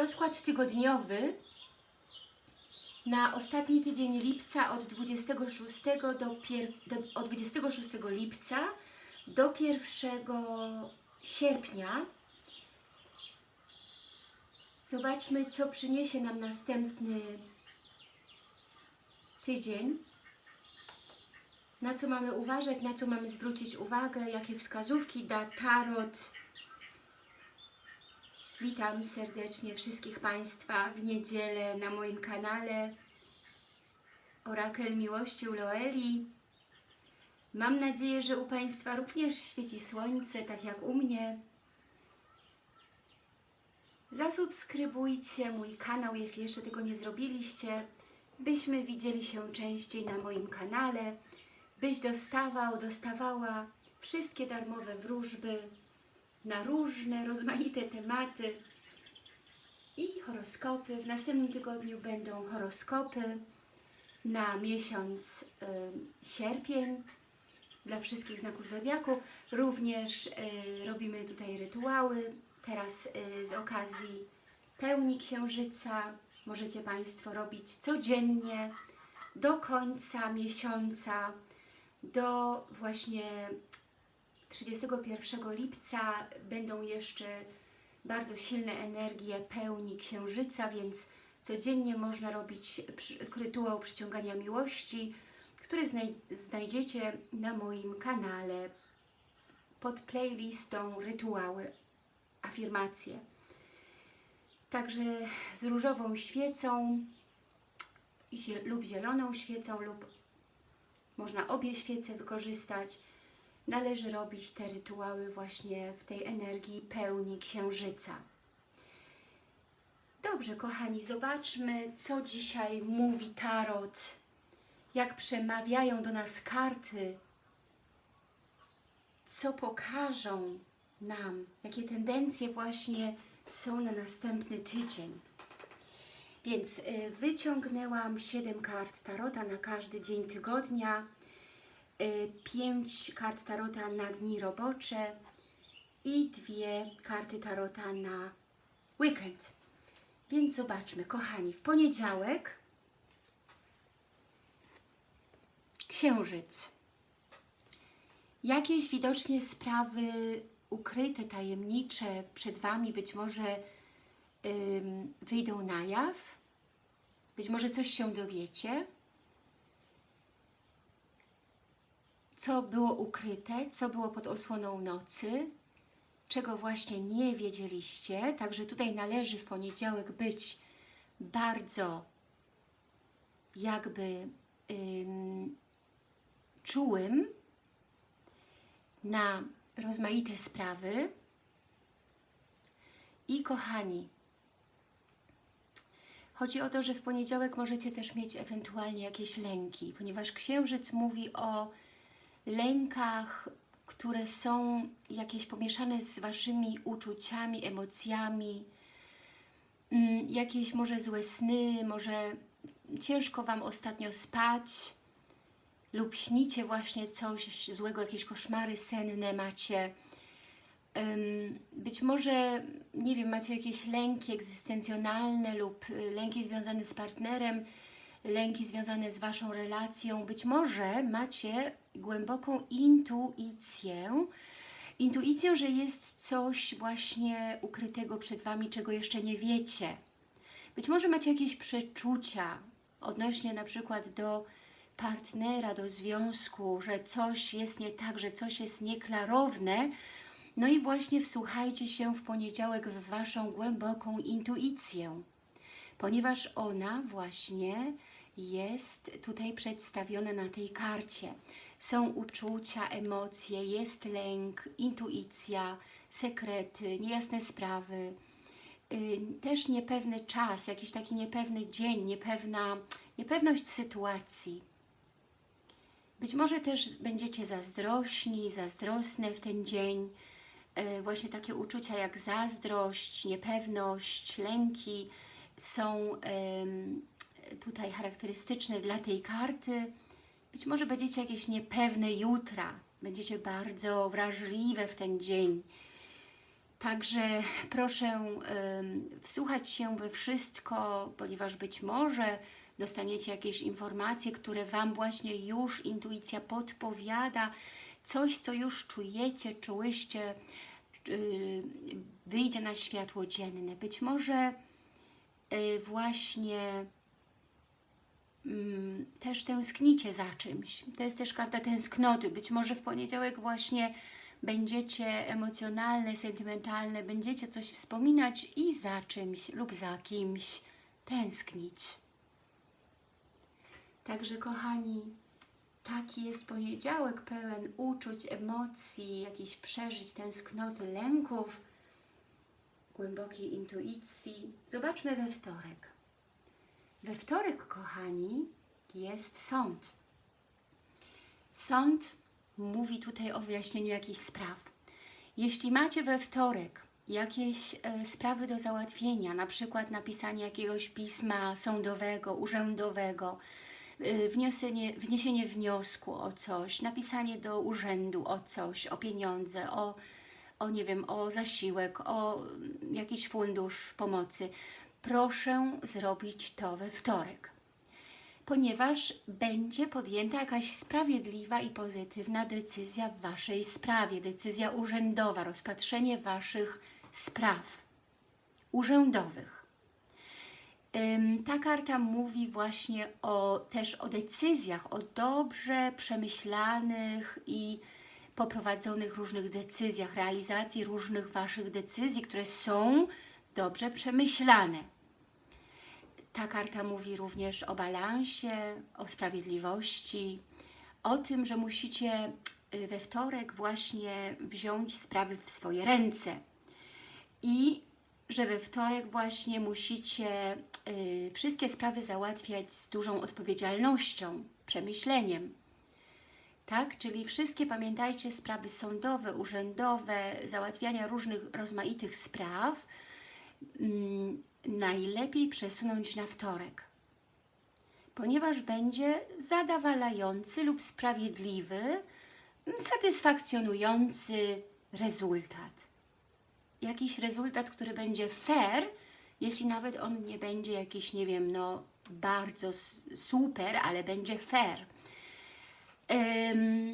Rozkład tygodniowy na ostatni tydzień lipca od 26 do, pier... do od 26 lipca do 1 sierpnia. Zobaczmy, co przyniesie nam następny tydzień. Na co mamy uważać, na co mamy zwrócić uwagę, jakie wskazówki da Tarot. Witam serdecznie wszystkich Państwa w niedzielę na moim kanale Orakel Miłości u Loeli. Mam nadzieję, że u Państwa również świeci słońce, tak jak u mnie. Zasubskrybujcie mój kanał, jeśli jeszcze tego nie zrobiliście, byśmy widzieli się częściej na moim kanale, byś dostawał, dostawała wszystkie darmowe wróżby na różne, rozmaite tematy i horoskopy. W następnym tygodniu będą horoskopy na miesiąc y, sierpień dla wszystkich znaków Zodiaku. Również y, robimy tutaj rytuały. Teraz y, z okazji pełni księżyca możecie Państwo robić codziennie do końca miesiąca, do właśnie 31 lipca będą jeszcze bardzo silne energie pełni księżyca, więc codziennie można robić rytuał przyciągania miłości, który znaj znajdziecie na moim kanale pod playlistą rytuały, afirmacje. Także z różową świecą lub zieloną świecą lub można obie świece wykorzystać należy robić te rytuały właśnie w tej energii pełni księżyca. Dobrze, kochani, zobaczmy, co dzisiaj mówi Tarot, jak przemawiają do nas karty, co pokażą nam, jakie tendencje właśnie są na następny tydzień. Więc y, wyciągnęłam 7 kart Tarota na każdy dzień tygodnia, 5 kart Tarota na dni robocze i dwie karty Tarota na weekend. Więc zobaczmy, kochani, w poniedziałek Księżyc. Jakieś widocznie sprawy ukryte, tajemnicze przed Wami być może ym, wyjdą na jaw, być może coś się dowiecie, co było ukryte, co było pod osłoną nocy, czego właśnie nie wiedzieliście. Także tutaj należy w poniedziałek być bardzo jakby ym, czułym na rozmaite sprawy. I kochani, chodzi o to, że w poniedziałek możecie też mieć ewentualnie jakieś lęki, ponieważ Księżyc mówi o lękach, które są jakieś pomieszane z Waszymi uczuciami, emocjami, mm, jakieś może złe sny, może ciężko Wam ostatnio spać lub śnicie właśnie coś złego, jakieś koszmary senne macie. Być może, nie wiem, macie jakieś lęki egzystencjonalne lub y, lęki związane z partnerem, lęki związane z Waszą relacją. Być może macie głęboką intuicję, intuicję, że jest coś właśnie ukrytego przed Wami, czego jeszcze nie wiecie. Być może macie jakieś przeczucia odnośnie na przykład do partnera, do związku, że coś jest nie tak, że coś jest nieklarowne, no i właśnie wsłuchajcie się w poniedziałek w Waszą głęboką intuicję, ponieważ ona właśnie jest tutaj przedstawione na tej karcie. Są uczucia, emocje, jest lęk, intuicja, sekrety, niejasne sprawy, yy, też niepewny czas, jakiś taki niepewny dzień, niepewna, niepewność sytuacji. Być może też będziecie zazdrośni, zazdrosne w ten dzień, yy, właśnie takie uczucia jak zazdrość, niepewność, lęki są tutaj charakterystyczne dla tej karty. Być może będziecie jakieś niepewne jutra, będziecie bardzo wrażliwe w ten dzień. Także proszę em, wsłuchać się we wszystko, ponieważ być może dostaniecie jakieś informacje, które Wam właśnie już intuicja podpowiada, coś, co już czujecie, czułyście, y, wyjdzie na światło dzienne. Być może y, właśnie też tęsknicie za czymś. To jest też karta tęsknoty. Być może w poniedziałek właśnie będziecie emocjonalne, sentymentalne, będziecie coś wspominać i za czymś lub za kimś tęsknić. Także kochani, taki jest poniedziałek pełen uczuć, emocji, jakichś przeżyć, tęsknoty, lęków, głębokiej intuicji. Zobaczmy we wtorek. We wtorek, kochani, jest sąd. Sąd mówi tutaj o wyjaśnieniu jakichś spraw. Jeśli macie we wtorek jakieś e, sprawy do załatwienia, na przykład napisanie jakiegoś pisma sądowego, urzędowego, e, wniesienie, wniesienie wniosku o coś, napisanie do urzędu o coś, o pieniądze, o, o nie wiem, o zasiłek, o mm, jakiś fundusz pomocy, proszę zrobić to we wtorek ponieważ będzie podjęta jakaś sprawiedliwa i pozytywna decyzja w Waszej sprawie, decyzja urzędowa, rozpatrzenie Waszych spraw urzędowych. Ta karta mówi właśnie o, też o decyzjach, o dobrze przemyślanych i poprowadzonych różnych decyzjach, realizacji różnych Waszych decyzji, które są dobrze przemyślane. Ta karta mówi również o balansie, o sprawiedliwości, o tym, że musicie y, we wtorek właśnie wziąć sprawy w swoje ręce i że we wtorek właśnie musicie y, wszystkie sprawy załatwiać z dużą odpowiedzialnością, przemyśleniem. Tak? Czyli wszystkie, pamiętajcie, sprawy sądowe, urzędowe, załatwiania różnych rozmaitych spraw, najlepiej przesunąć na wtorek, ponieważ będzie zadowalający lub sprawiedliwy, satysfakcjonujący rezultat. Jakiś rezultat, który będzie fair, jeśli nawet on nie będzie jakiś, nie wiem, no bardzo super, ale będzie fair. Um,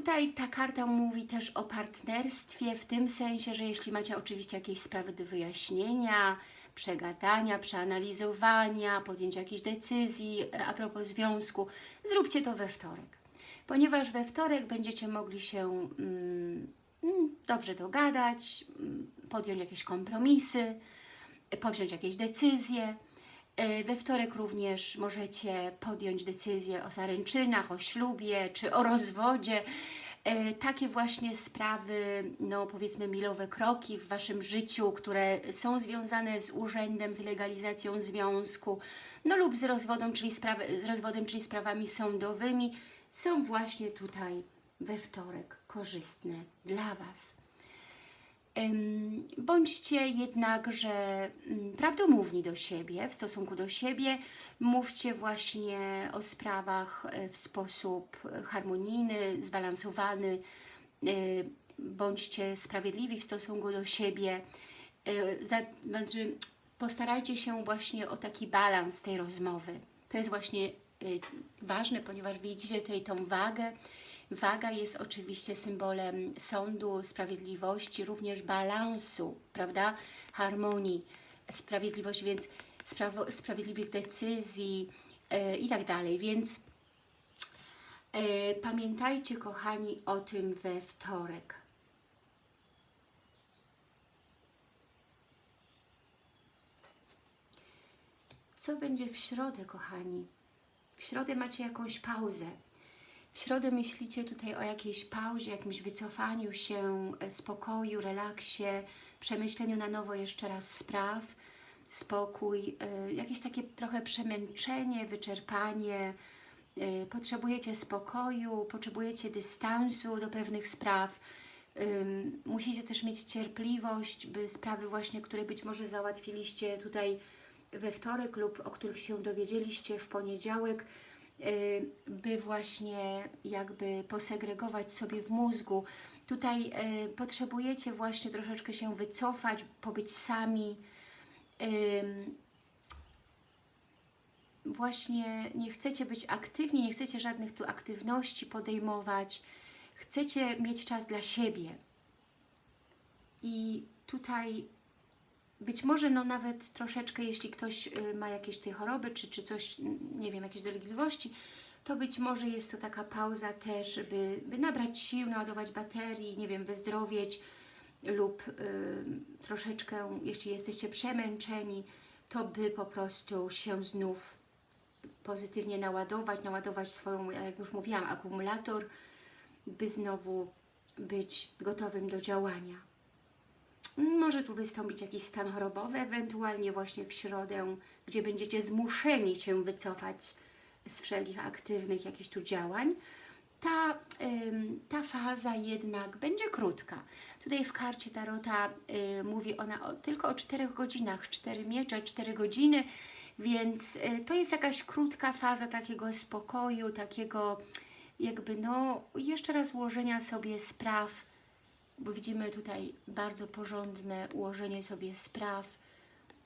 Tutaj ta karta mówi też o partnerstwie, w tym sensie, że jeśli macie oczywiście jakieś sprawy do wyjaśnienia, przegadania, przeanalizowania, podjęcia jakiejś decyzji e, a propos związku, zróbcie to we wtorek. Ponieważ we wtorek będziecie mogli się mm, mm dobrze dogadać, mm, podjąć jakieś kompromisy, powziąć jakieś decyzje. E, we wtorek również możecie podjąć decyzję o zaręczynach, o ślubie czy o rozwodzie. E, takie właśnie sprawy, no powiedzmy milowe kroki w Waszym życiu, które są związane z urzędem, z legalizacją związku, no lub z rozwodem, czyli, sprawy, z rozwodem, czyli sprawami sądowymi, są właśnie tutaj we wtorek korzystne dla Was. Bądźcie jednakże mm, prawdomówni do siebie, w stosunku do siebie. Mówcie właśnie o sprawach e, w sposób harmonijny, zbalansowany. E, bądźcie sprawiedliwi w stosunku do siebie. E, znaczy, postarajcie się właśnie o taki balans tej rozmowy. To jest właśnie ważne, ponieważ widzicie tutaj tą wagę, Waga jest oczywiście symbolem sądu, sprawiedliwości, również balansu, prawda? Harmonii, sprawiedliwości, więc sprawiedliwych decyzji yy, i tak dalej. Więc yy, pamiętajcie, kochani, o tym we wtorek. Co będzie w środę, kochani? W środę macie jakąś pauzę. W środę myślicie tutaj o jakiejś pauzie, jakimś wycofaniu się, e, spokoju, relaksie, przemyśleniu na nowo jeszcze raz spraw, spokój, e, jakieś takie trochę przemęczenie, wyczerpanie, e, potrzebujecie spokoju, potrzebujecie dystansu do pewnych spraw, musicie też mieć cierpliwość, by sprawy właśnie, które być może załatwiliście tutaj we wtorek lub o których się dowiedzieliście w poniedziałek, by właśnie jakby posegregować sobie w mózgu. Tutaj e, potrzebujecie właśnie troszeczkę się wycofać, pobyć sami. Ym, właśnie nie chcecie być aktywni, nie chcecie żadnych tu aktywności podejmować. Chcecie mieć czas dla siebie. I tutaj być może no nawet troszeczkę, jeśli ktoś y, ma jakieś tej choroby, czy, czy coś, nie wiem, jakieś dolegliwości, to być może jest to taka pauza też, by, by nabrać sił, naładować baterii, nie wiem, wyzdrowieć lub y, troszeczkę, jeśli jesteście przemęczeni, to by po prostu się znów pozytywnie naładować, naładować swoją, jak już mówiłam, akumulator, by znowu być gotowym do działania. Może tu wystąpić jakiś stan chorobowy, ewentualnie właśnie w środę, gdzie będziecie zmuszeni się wycofać z wszelkich aktywnych jakichś tu działań. Ta, ta faza jednak będzie krótka. Tutaj w karcie Tarota y, mówi ona o, tylko o 4 godzinach, 4 miecze, 4 godziny, więc y, to jest jakaś krótka faza takiego spokoju, takiego jakby no jeszcze raz ułożenia sobie spraw, bo widzimy tutaj bardzo porządne ułożenie sobie spraw.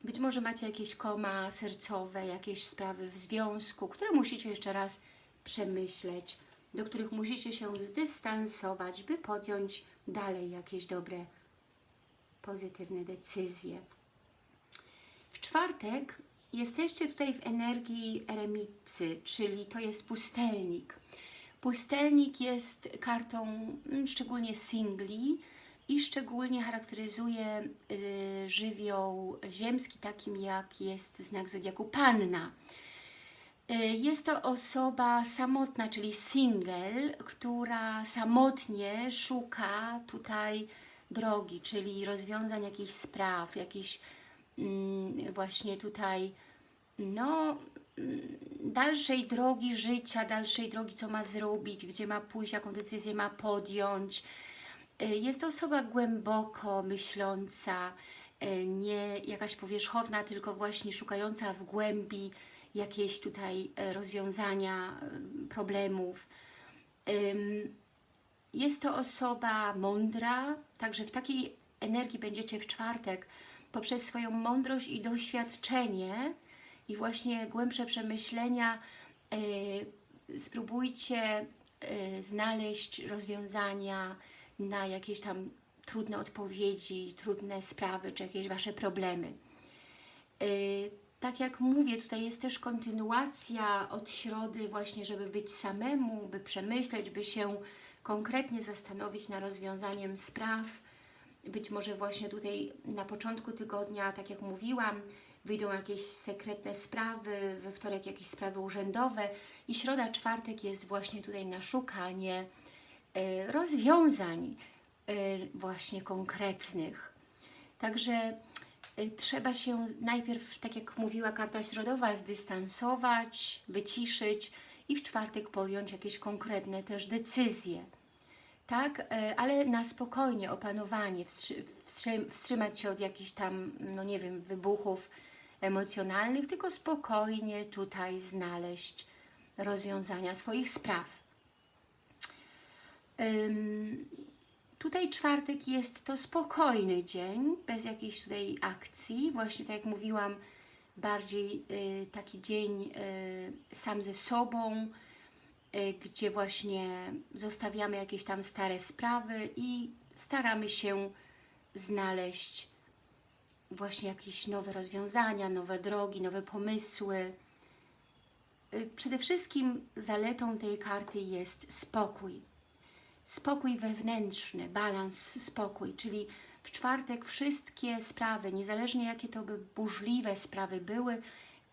Być może macie jakieś koma sercowe, jakieś sprawy w związku, które musicie jeszcze raz przemyśleć, do których musicie się zdystansować, by podjąć dalej jakieś dobre, pozytywne decyzje. W czwartek jesteście tutaj w energii eremicy, czyli to jest pustelnik. Pustelnik jest kartą mm, szczególnie singli i szczególnie charakteryzuje y, żywioł ziemski, takim jak jest znak zodiaku Panna. Y, Jest to osoba samotna, czyli single, która samotnie szuka tutaj drogi, czyli rozwiązań jakichś spraw, jakichś mm, właśnie tutaj no, dalszej drogi życia, dalszej drogi, co ma zrobić, gdzie ma pójść, jaką decyzję ma podjąć. Y, Jest to osoba głęboko myśląca, y, nie jakaś powierzchowna, tylko właśnie szukająca w głębi jakieś tutaj e, rozwiązania problemów. Jest to osoba mądra, także w takiej energii będziecie w czwartek poprzez swoją mądrość i doświadczenie i właśnie głębsze przemyślenia e, spróbujcie e, znaleźć rozwiązania na jakieś tam trudne odpowiedzi, trudne sprawy, czy jakieś Wasze problemy. Y, Tak jak mówię, tutaj jest też kontynuacja od środy właśnie, żeby być samemu, by przemyśleć, by się konkretnie zastanowić nad rozwiązaniem spraw. Być może właśnie tutaj na początku tygodnia, tak jak mówiłam, wyjdą jakieś sekretne sprawy, we wtorek jakieś sprawy urzędowe i środa, czwartek jest właśnie tutaj na szukanie y, rozwiązań y, właśnie konkretnych. Także y, trzeba się najpierw, tak jak mówiła karta środowa, zdystansować, wyciszyć i w czwartek podjąć jakieś konkretne też decyzje. Tak, ale na spokojnie, opanowanie, wstrzy- wstrzy- wstrzymać się od jakichś tam, no nie wiem, wybuchów emocjonalnych, tylko spokojnie tutaj znaleźć rozwiązania swoich spraw. Tutaj czwartek jest to spokojny dzień, bez jakiejś tutaj akcji. Właśnie tak jak mówiłam, bardziej y, taki dzień y, sam ze sobą, y, gdzie właśnie zostawiamy jakieś tam stare sprawy i staramy się znaleźć właśnie jakieś nowe rozwiązania, nowe drogi, nowe pomysły. Y, Przede wszystkim zaletą tej karty jest spokój spokój wewnętrzny, balans, spokój, czyli w czwartek wszystkie sprawy, niezależnie jakie to by burzliwe sprawy były,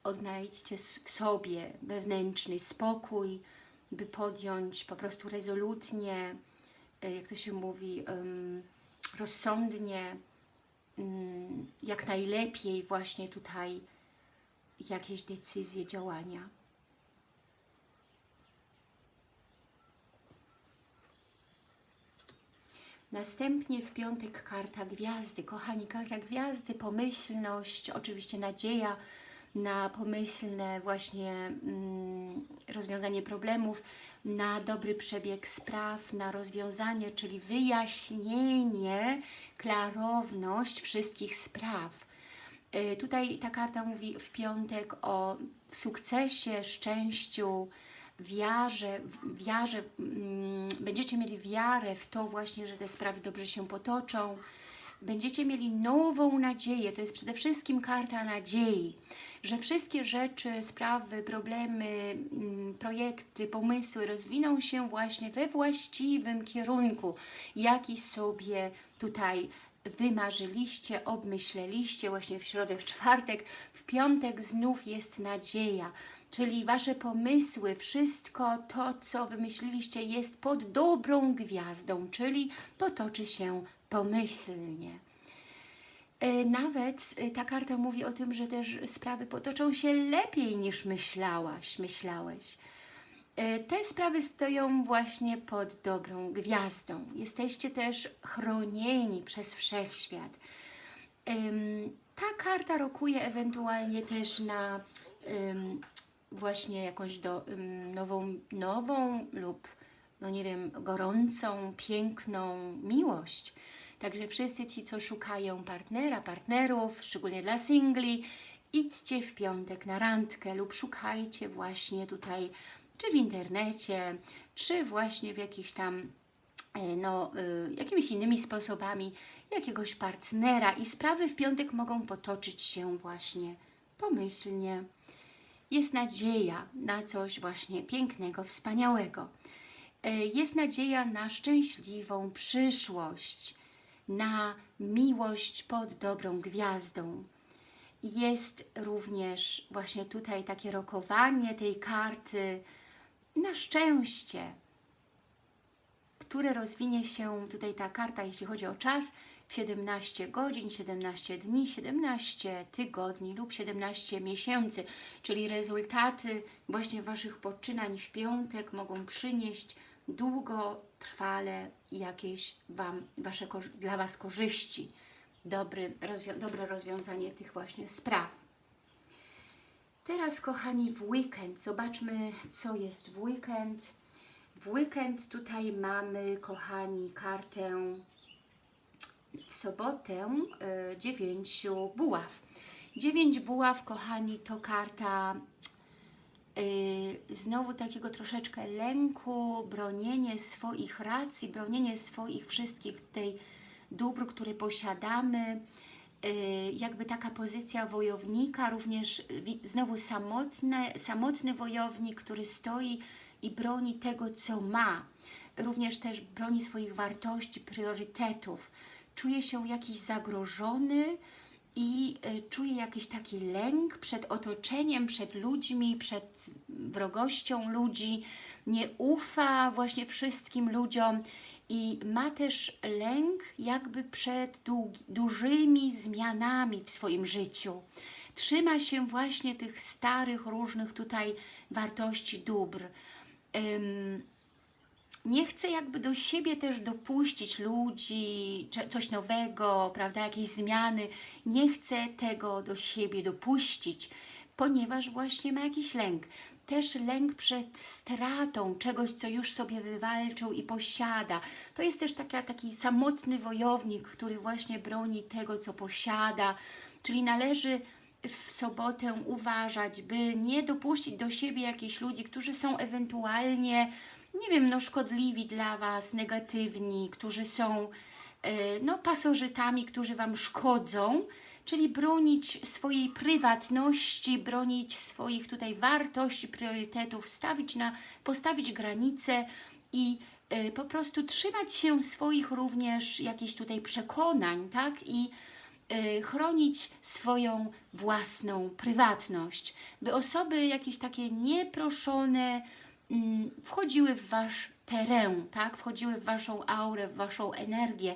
odnajdźcie w sobie wewnętrzny spokój, by podjąć po prostu rezolutnie, e, jak to się mówi, rozsądnie, jak najlepiej właśnie tutaj jakieś decyzje, działania. Następnie w piątek karta gwiazdy. Kochani, karta gwiazdy, pomyślność, oczywiście nadzieja, na pomyślne właśnie mm, rozwiązanie problemów, na dobry przebieg spraw, na rozwiązanie, czyli wyjaśnienie, klarowność wszystkich spraw. Y, Tutaj ta karta mówi w piątek o sukcesie, szczęściu, wiarze, wiarze mm, będziecie mieli wiarę w to właśnie, że te sprawy dobrze się potoczą. Będziecie mieli nową nadzieję, to jest przede wszystkim karta nadziei, że wszystkie rzeczy, sprawy, problemy, mm, projekty, pomysły rozwiną się właśnie we właściwym kierunku, jaki sobie tutaj wymarzyliście, obmyśleliście. Właśnie w środę, w czwartek, w piątek znów jest nadzieja, czyli Wasze pomysły, wszystko to, co wymyśliliście jest pod dobrą gwiazdą, czyli potoczy się pomyślnie. E, Nawet e, ta karta mówi o tym, że też sprawy potoczą się lepiej niż myślałaś, myślałeś. E, Te sprawy stoją właśnie pod dobrą gwiazdą. Jesteście też chronieni przez wszechświat. Ta karta rokuje ewentualnie też na właśnie jakąś do, nową, nową lub no nie wiem, gorącą, piękną miłość. Także wszyscy ci, co szukają partnera, partnerów, szczególnie dla singli, idźcie w piątek na randkę lub szukajcie właśnie tutaj, czy w internecie, czy właśnie w jakichś tam e, no, y, jakimiś innymi sposobami jakiegoś partnera i sprawy w piątek mogą potoczyć się właśnie pomyślnie. Jest nadzieja na coś właśnie pięknego, wspaniałego. E, Jest nadzieja na szczęśliwą przyszłość, na miłość pod dobrą gwiazdą. Jest również właśnie tutaj takie rokowanie tej karty na szczęście, które rozwinie się tutaj ta karta, jeśli chodzi o czas, w 17 godzin, 17 dni, 17 tygodni lub 17 miesięcy, czyli rezultaty właśnie Waszych poczynań w piątek mogą przynieść długotrwale jakieś wam, wasze, dla Was korzyści, Dobry, rozwią- dobre rozwiązanie tych właśnie spraw. Teraz, kochani, w weekend. Zobaczmy, co jest w weekend. W weekend tutaj mamy, kochani, kartę w sobotę y, dziewięciu buław. Dziewięć buław, kochani, to karta znowu takiego troszeczkę lęku, bronienie swoich racji, bronienie swoich wszystkich tutaj dóbr, które posiadamy, y, jakby taka pozycja wojownika, również y, znowu samotne, samotny wojownik, który stoi i broni tego, co ma. Również też broni swoich wartości, priorytetów. Czuje się jakiś zagrożony i y, czuje jakiś taki lęk przed otoczeniem, przed ludźmi, przed wrogością ludzi. Nie ufa właśnie wszystkim ludziom i ma też lęk jakby przed dużymi zmianami w swoim życiu. Trzyma się właśnie tych starych, różnych tutaj wartości, dóbr. Nie chce jakby do siebie też dopuścić ludzi, coś nowego, prawda, jakieś zmiany. Nie chce tego do siebie dopuścić, ponieważ właśnie ma jakiś lęk. Też lęk przed stratą czegoś, co już sobie wywalczył i posiada. To jest też taki samotny wojownik, który właśnie broni tego, co posiada. Czyli należy w sobotę uważać, by nie dopuścić do siebie jakichś ludzi, którzy są ewentualnie, nie wiem, no szkodliwi dla Was, negatywni, którzy są e, no, pasożytami, którzy Wam szkodzą, czyli bronić swojej prywatności, bronić swoich tutaj wartości, priorytetów, stawić na, postawić granice i e, po prostu trzymać się swoich również jakichś tutaj przekonań, tak? I y, chronić swoją własną prywatność, by osoby jakieś takie nieproszone wchodziły w Wasz teren, tak? wchodziły w Waszą aurę, w Waszą energię.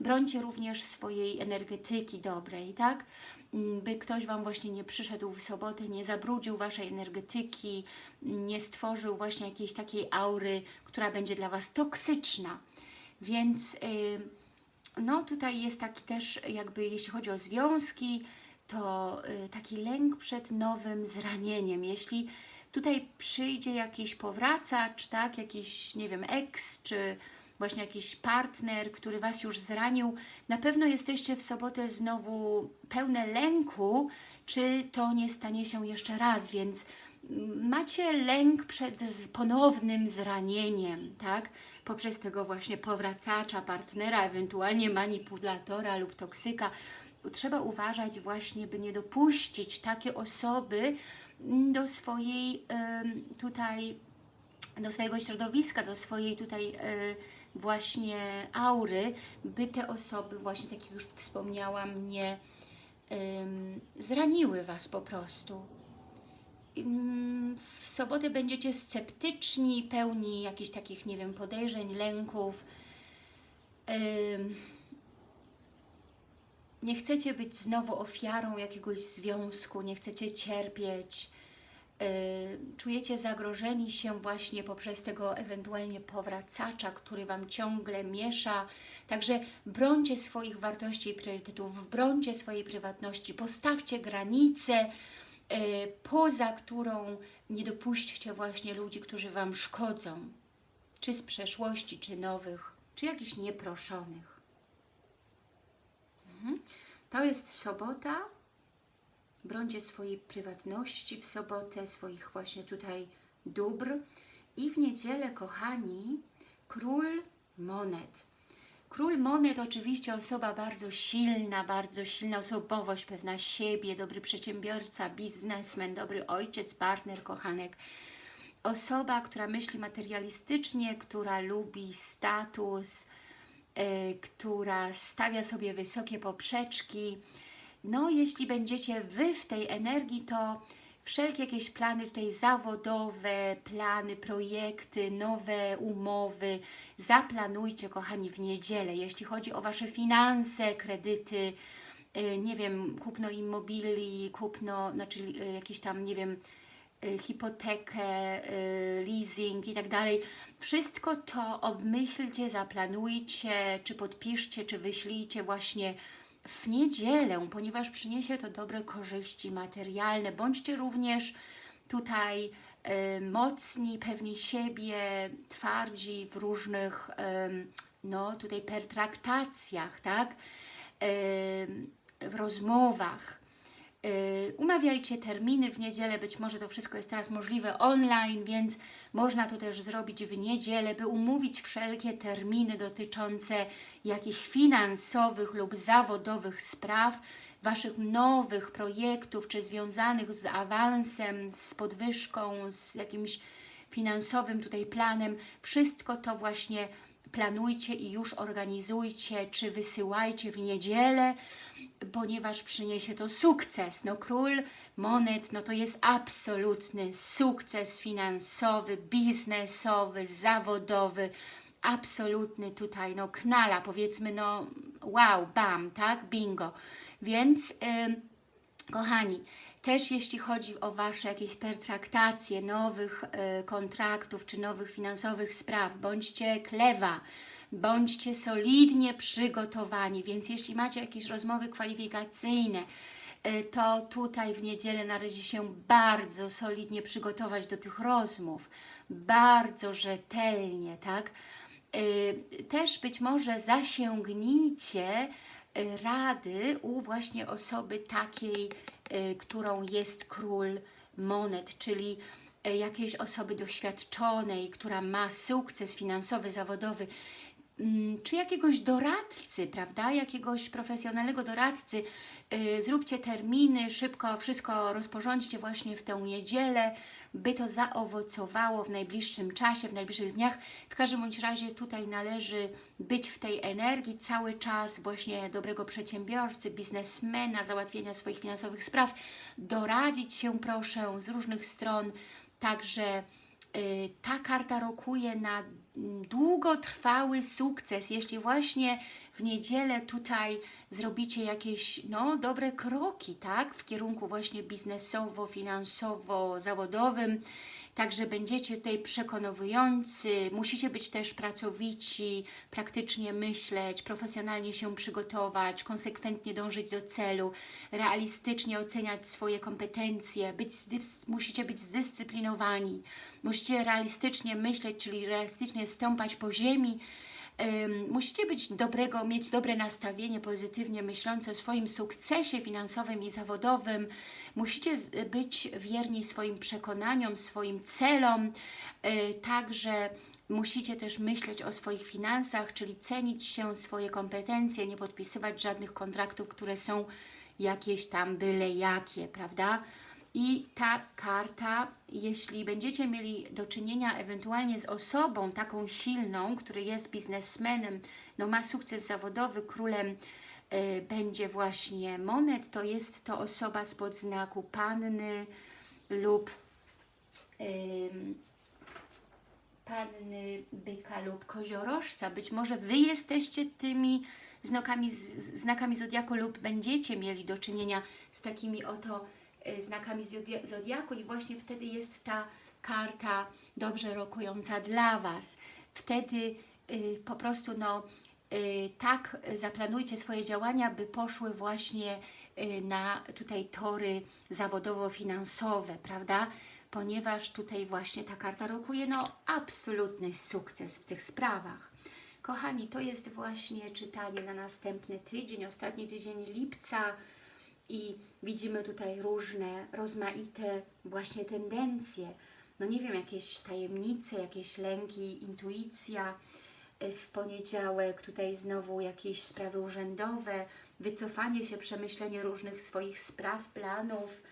Brońcie również swojej energetyki dobrej, tak? Mm, by ktoś Wam właśnie nie przyszedł w sobotę, nie zabrudził Waszej energetyki, nie stworzył właśnie jakiejś takiej aury, która będzie dla Was toksyczna. Więc... y, no tutaj jest taki też jakby, jeśli chodzi o związki, to y, taki lęk przed nowym zranieniem. Jeśli tutaj przyjdzie jakiś powracacz, tak, jakiś, nie wiem, ex, czy właśnie jakiś partner, który Was już zranił, na pewno jesteście w sobotę znowu pełne lęku, czy to nie stanie się jeszcze raz, więc macie lęk przed ponownym zranieniem, tak? Poprzez tego właśnie powracacza, partnera, ewentualnie manipulatora lub toksyka. Trzeba uważać właśnie, by nie dopuścić takie osoby do swojej tutaj, do swojego środowiska, do swojej tutaj e, właśnie aury, by te osoby właśnie, tak jak już wspomniałam, nie zraniły Was po prostu w sobotę będziecie sceptyczni, pełni jakichś takich, nie wiem, podejrzeń, lęków. Nie chcecie być znowu ofiarą jakiegoś związku, nie chcecie cierpieć. Czujecie zagrożeni się właśnie poprzez tego ewentualnie powracacza, który Wam ciągle miesza. Także brońcie swoich wartości i priorytetów, brońcie swojej prywatności, postawcie granice, E, poza którą nie dopuśćcie właśnie ludzi, którzy Wam szkodzą, czy z przeszłości, czy nowych, czy jakichś nieproszonych. To jest sobota. Brońcie swojej prywatności w sobotę, swoich właśnie tutaj dóbr. I w niedzielę, kochani, król monet. Król monet oczywiście osoba bardzo silna, bardzo silna osobowość, pewna siebie, dobry przedsiębiorca, biznesmen, dobry ojciec, partner, kochanek. Osoba, która myśli materialistycznie, która lubi status, która stawia sobie wysokie poprzeczki. No, jeśli będziecie Wy w tej energii, to wszelkie jakieś plany tutaj zawodowe, plany, projekty, nowe umowy zaplanujcie, kochani, w niedzielę. Jeśli chodzi o Wasze finanse, kredyty, y, nie wiem, kupno immobili, kupno, znaczy y, jakiś tam, nie wiem, hipotekę, leasing i tak dalej. Wszystko to obmyślcie, zaplanujcie, czy podpiszcie, czy wyślijcie właśnie w niedzielę, ponieważ przyniesie to dobre korzyści materialne. Bądźcie również tutaj y, mocni, pewni siebie, twardzi w różnych, y, no tutaj pertraktacjach, tak? Y, w rozmowach. Y, umawiajcie terminy w niedzielę, być może to wszystko jest teraz możliwe online, więc można to też zrobić w niedzielę, by umówić wszelkie terminy dotyczące jakichś finansowych lub zawodowych spraw, Waszych nowych projektów, czy związanych z awansem, z podwyżką, z jakimś finansowym tutaj planem. Wszystko to właśnie planujcie i już organizujcie, czy wysyłajcie w niedzielę, ponieważ przyniesie to sukces. No król monet, no to jest absolutny sukces finansowy, biznesowy, zawodowy, absolutny tutaj, no knala, powiedzmy, no wow, bam, tak, bingo. Więc, yy, kochani, też jeśli chodzi o Wasze jakieś pertraktacje nowych y, kontraktów czy nowych finansowych spraw, bądźcie klewa, bądźcie solidnie przygotowani, więc jeśli macie jakieś rozmowy kwalifikacyjne, y, to tutaj w niedzielę należy się bardzo solidnie przygotować do tych rozmów, bardzo rzetelnie, tak? Y, też być może zasięgnijcie y, rady u właśnie osoby takiej, którą jest król monet, czyli jakiejś osoby doświadczonej, która ma sukces finansowy, zawodowy, czy jakiegoś doradcy, prawda, jakiegoś profesjonalnego doradcy, yy, zróbcie terminy, szybko wszystko rozporządźcie właśnie w tę niedzielę, by to zaowocowało w najbliższym czasie, w najbliższych dniach. W każdym bądź razie tutaj należy być w tej energii cały czas właśnie dobrego przedsiębiorcy, biznesmena, załatwienia swoich finansowych spraw, doradzić się proszę z różnych stron, także Y, ta karta rokuje na długotrwały sukces, jeśli właśnie w niedzielę tutaj zrobicie jakieś no, dobre kroki, tak? W kierunku właśnie biznesowo, finansowo, zawodowym. Także będziecie tutaj przekonujący, musicie być też pracowici, praktycznie myśleć, profesjonalnie się przygotować, konsekwentnie dążyć do celu, realistycznie oceniać swoje kompetencje, być, musicie być zdyscyplinowani, musicie realistycznie myśleć, czyli realistycznie stąpać po ziemi, musicie być dobrego, mieć dobre nastawienie, pozytywnie myślące o swoim sukcesie finansowym i zawodowym. Musicie być wierni swoim przekonaniom, swoim celom. Yy, także musicie też myśleć o swoich finansach, czyli cenić się swoje kompetencje, nie podpisywać żadnych kontraktów, które są jakieś tam byle jakie, prawda? I ta karta, jeśli będziecie mieli do czynienia ewentualnie z osobą taką silną, który jest biznesmenem, no ma sukces zawodowy, królem y, będzie właśnie monet, to jest to osoba spod znaku panny lub panny byka lub koziorożca. Być może Wy jesteście tymi znakami, znakami Zodiaku lub będziecie mieli do czynienia z takimi oto e, znakami zodia- Zodiaku i właśnie wtedy jest ta karta dobrze rokująca dla Was. Wtedy y, po prostu no, tak zaplanujcie swoje działania, by poszły właśnie y, na tutaj tory zawodowo-finansowe, prawda? Ponieważ tutaj właśnie ta karta rokuje no absolutny sukces w tych sprawach. Kochani, to jest właśnie czytanie na następny tydzień, ostatni tydzień lipca i widzimy tutaj różne, rozmaite właśnie tendencje. No nie wiem, jakieś tajemnice, jakieś lęki, intuicja. Y, W poniedziałek tutaj znowu jakieś sprawy urzędowe, wycofanie się, przemyślenie różnych swoich spraw, planów,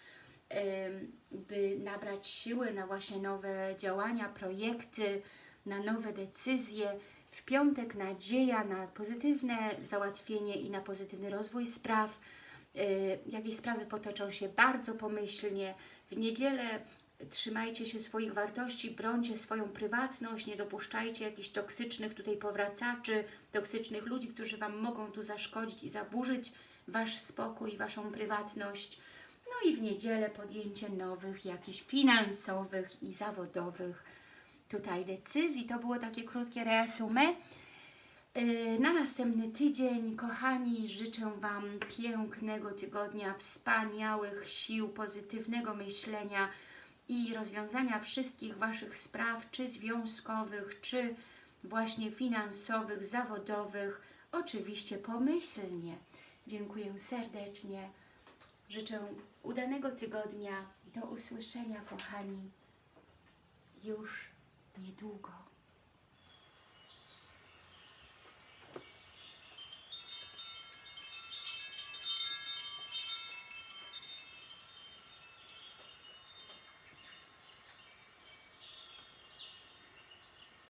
by nabrać siły na właśnie nowe działania, projekty, na nowe decyzje. W piątek nadzieja na pozytywne załatwienie i na pozytywny rozwój spraw. Y, Jakieś sprawy potoczą się bardzo pomyślnie. W niedzielę trzymajcie się swoich wartości, brońcie swoją prywatność, nie dopuszczajcie jakichś toksycznych tutaj powracaczy, toksycznych ludzi, którzy Wam mogą tu zaszkodzić i zaburzyć Wasz spokój, Waszą prywatność. No i w niedzielę podjęcie nowych, jakichś finansowych i zawodowych tutaj decyzji. To było takie krótkie reasumé. Yy, Na następny tydzień, kochani, życzę Wam pięknego tygodnia, wspaniałych sił, pozytywnego myślenia i rozwiązania wszystkich Waszych spraw, czy związkowych, czy właśnie finansowych, zawodowych, oczywiście pomyślnie. Dziękuję serdecznie. Życzę udanego tygodnia. Do usłyszenia, kochani, już niedługo.